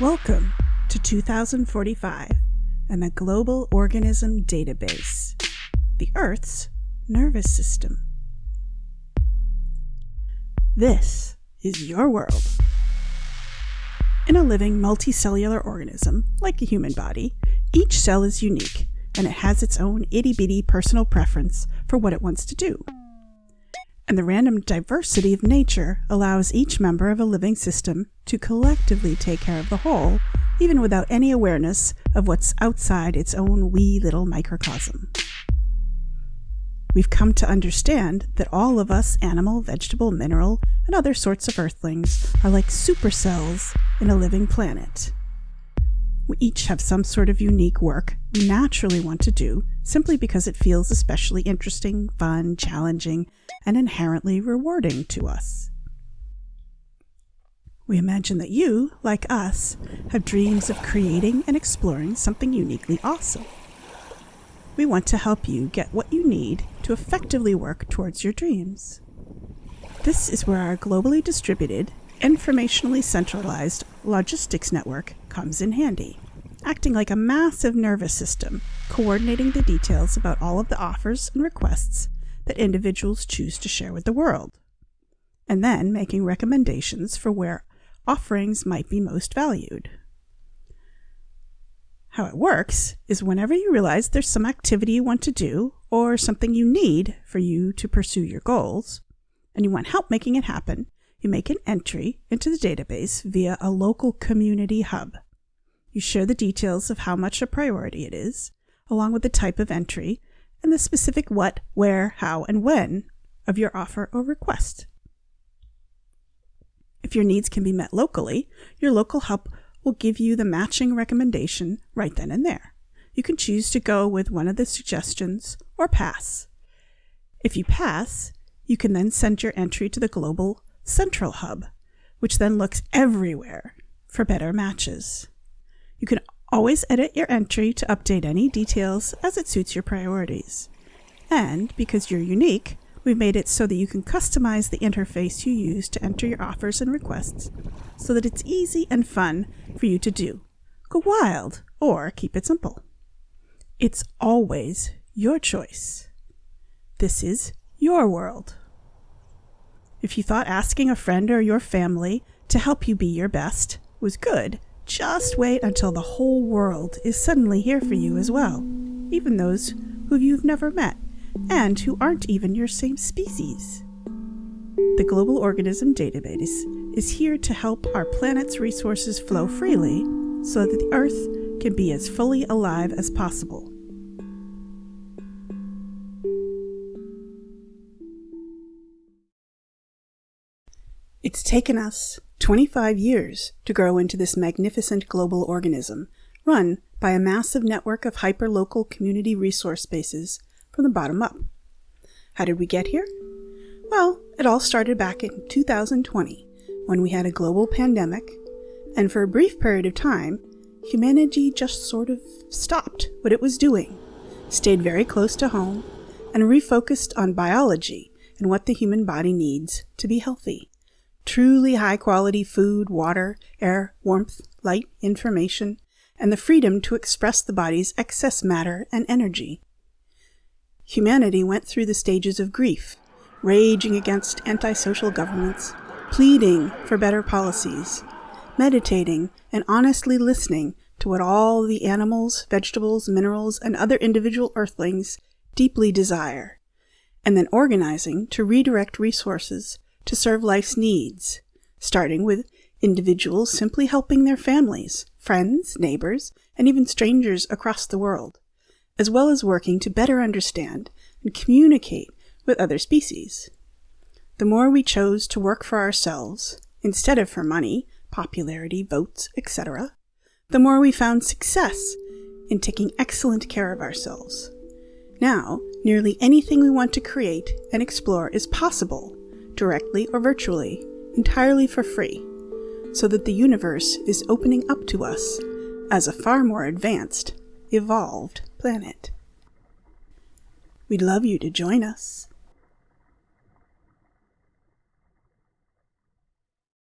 Welcome to 2045 and the Global Organism Database, the Earth's nervous system. This is your world. In a living multicellular organism, like a human body, each cell is unique and it has its own itty bitty personal preference for what it wants to do. And the random diversity of nature allows each member of a living system to collectively take care of the whole, even without any awareness of what's outside its own wee little microcosm. We've come to understand that all of us animal, vegetable, mineral, and other sorts of earthlings are like supercells in a living planet. We each have some sort of unique work we naturally want to do simply because it feels especially interesting, fun, challenging, and inherently rewarding to us. We imagine that you, like us, have dreams of creating and exploring something uniquely awesome. We want to help you get what you need to effectively work towards your dreams. This is where our globally distributed, informationally centralized logistics network comes in handy, acting like a massive nervous system, coordinating the details about all of the offers and requests that individuals choose to share with the world, and then making recommendations for where offerings might be most valued. How it works is whenever you realize there's some activity you want to do or something you need for you to pursue your goals, and you want help making it happen, you make an entry into the database via a local community hub. You share the details of how much a priority it is, along with the type of entry and the specific what, where, how, and when of your offer or request. If your needs can be met locally, your local hub will give you the matching recommendation right then and there. You can choose to go with one of the suggestions or pass. If you pass, you can then send your entry to the Global Central Hub, which then looks everywhere for better matches. You can always edit your entry to update any details as it suits your priorities. And because you're unique, we've made it so that you can customize the interface you use to enter your offers and requests so that it's easy and fun for you to do. Go wild or keep it simple. It's always your choice. This is your world. If you thought asking a friend or your family to help you be your best was good, just wait until the whole world is suddenly here for you as well, even those who you've never met and who aren't even your same species. The Global Organism Database is here to help our planet's resources flow freely so that the Earth can be as fully alive as possible. It's taken us 25 years to grow into this magnificent global organism, run by a massive network of hyperlocal community resource spaces from the bottom up. How did we get here? Well, it all started back in 2020 when we had a global pandemic, and for a brief period of time, humanity just sort of stopped what it was doing, stayed very close to home, and refocused on biology and what the human body needs to be healthy truly high quality food, water, air, warmth, light, information, and the freedom to express the body's excess matter and energy. Humanity went through the stages of grief, raging against antisocial governments, pleading for better policies, meditating and honestly listening to what all the animals, vegetables, minerals, and other individual earthlings deeply desire, and then organizing to redirect resources to serve life's needs, starting with individuals simply helping their families, friends, neighbors, and even strangers across the world, as well as working to better understand and communicate with other species. The more we chose to work for ourselves, instead of for money, popularity, votes, etc., the more we found success in taking excellent care of ourselves. Now, nearly anything we want to create and explore is possible directly or virtually, entirely for free, so that the universe is opening up to us as a far more advanced, evolved planet. We'd love you to join us.